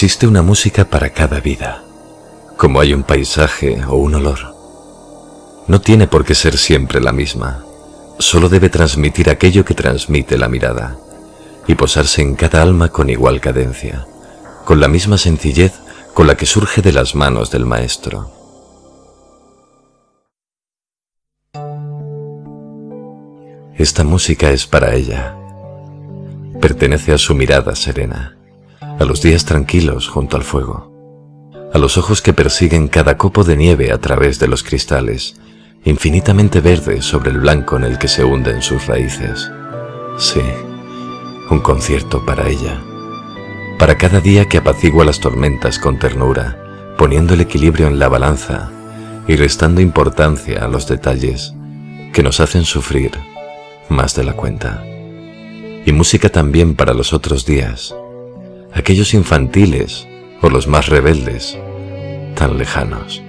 Existe una música para cada vida, como hay un paisaje o un olor. No tiene por qué ser siempre la misma, solo debe transmitir aquello que transmite la mirada y posarse en cada alma con igual cadencia, con la misma sencillez con la que surge de las manos del maestro. Esta música es para ella. Pertenece a su mirada serena, a los días tranquilos junto al fuego, a los ojos que persiguen cada copo de nieve a través de los cristales, infinitamente verdes sobre el blanco en el que se hunden sus raíces. Sí, un concierto para ella, para cada día que apacigua las tormentas con ternura, poniendo el equilibrio en la balanza y restando importancia a los detalles que nos hacen sufrir más de la cuenta. Y música también para los otros días, aquellos infantiles o los más rebeldes, tan lejanos.